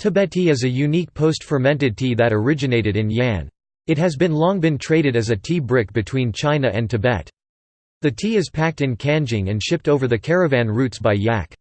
Tibet tea is a unique post-fermented tea that originated in Ya'an. It has been long been traded as a tea brick between China and Tibet. The tea is packed in Kangding and shipped over the caravan routes by yak.